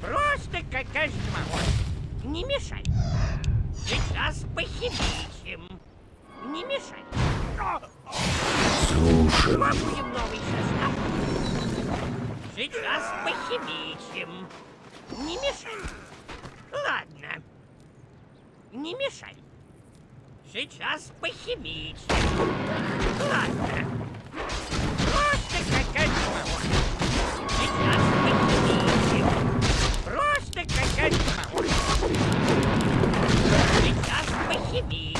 Просто какая Не мешай. Сейчас похимичим. Не мешай. Слушай. Попробуем новый состав. Сейчас похимичим. Не мешай. Ладно. Не мешай. Сейчас похимичим. Ладно. Просто какая самого. Сейчас похимичим.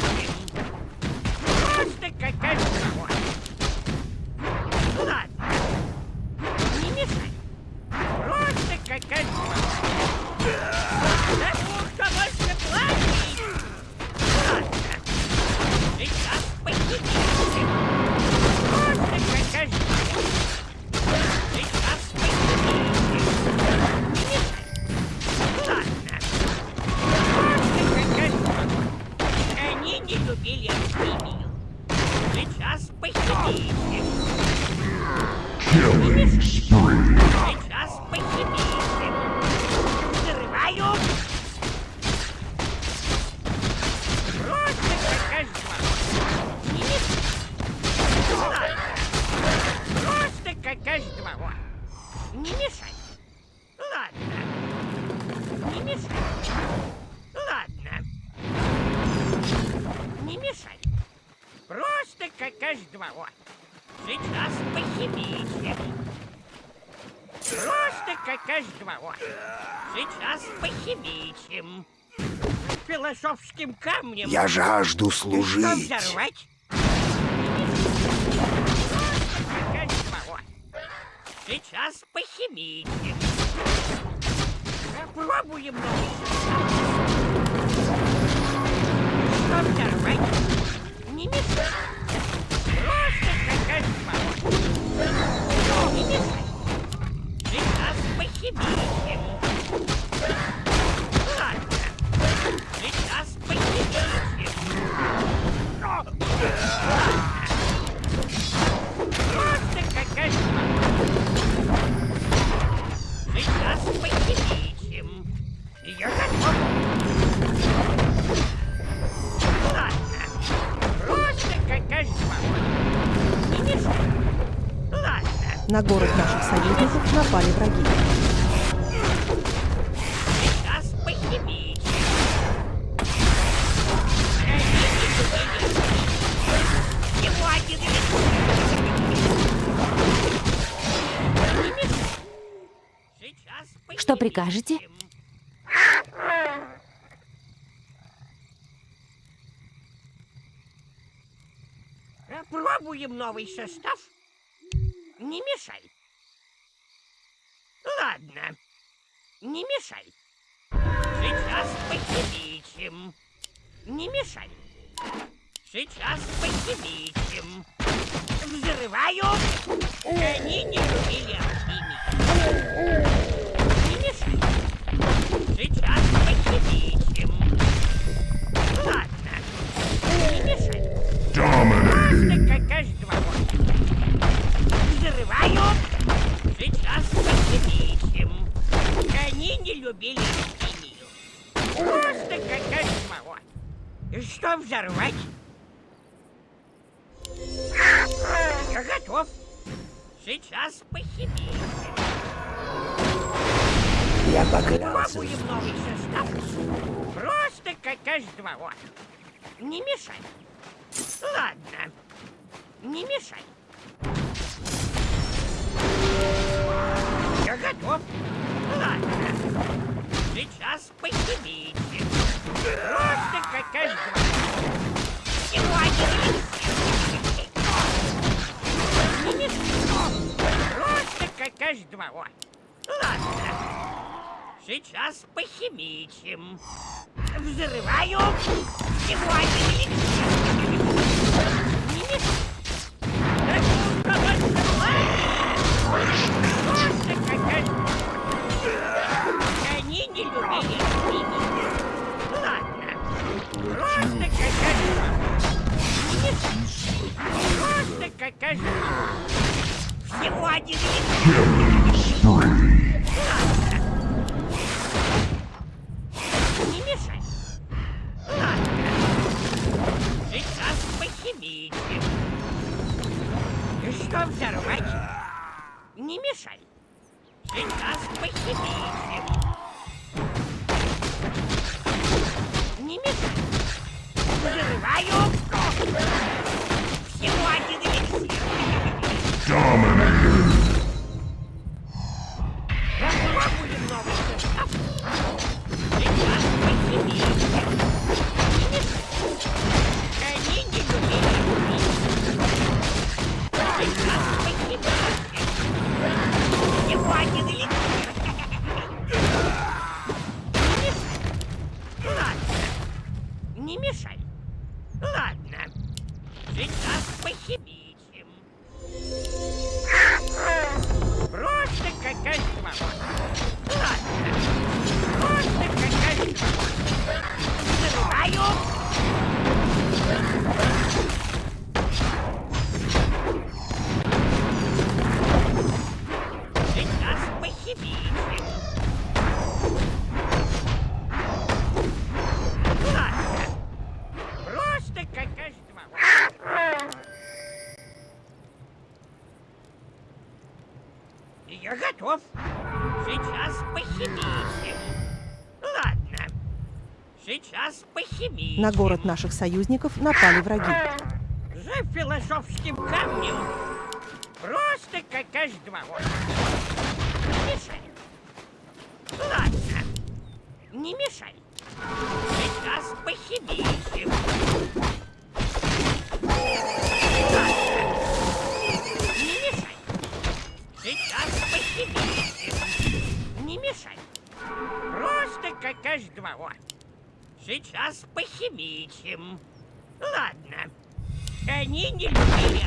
Просто какая Сейчас похимичим. Просто какая Сейчас похимичим. Философским камнем. Я жажду Что служить. взорвать? Какая Сейчас похимичим. Попробуем новый состав. Что взорвать? Не мешай. Просто какая Не На город наших союзников напали враги. Что прикажете? Пробуем новый состав. Не мешай. Ладно. Не мешай. Сейчас похимичим. Не мешай. Сейчас похимичим. Взрываю. Они не любили алхимию. Не мешай. Сейчас похимичим. Ладно. Не мешай. Dominating. Взрываю. Сейчас похимичим. Они не любили химию. Просто какая самого. Что взорвать? Я готов. Сейчас похимичим. Я поклялся. Пробуем новый состав. Просто как H2O. Не мешай. Ладно. Не мешай. Готов? Ладно. Сейчас похимите. Просто как H2. Сегодня. Просто как H2. Ладно. Сейчас похимичим. Взрываю. Сегодня не мешай. Просто как H2. Они не любили. Ладно. Просто какая Просто какая Всего один. Не мешай. Ладно. Сейчас похимите. И что взорвать? Не мешай. Сейчас похимите. Не мешай. Взрываю. Всего один эликсир. Dominated. Не мешай. Ладно. Сейчас похимичим. Я готов. Сейчас похимичим. Ладно. Сейчас похимичим. На город наших союзников напали враги. За философским камнем. Просто как H2. Не мешай. Ладно. Не мешай. Сейчас похимичим. Ладно. Они не любили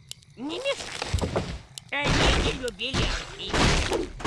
Не мешай. Сейчас похимичим. Ладно. Сейчас похимичим. Не мешай. Они не любили архив.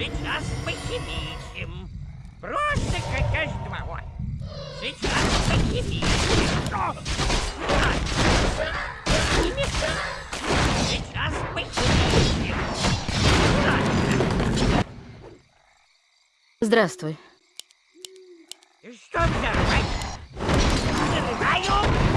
Сейчас похимичим. Просто какая свобода. Сейчас похимичим. Сейчас похимичим. Здравствуй. Что взорвать? Знаю!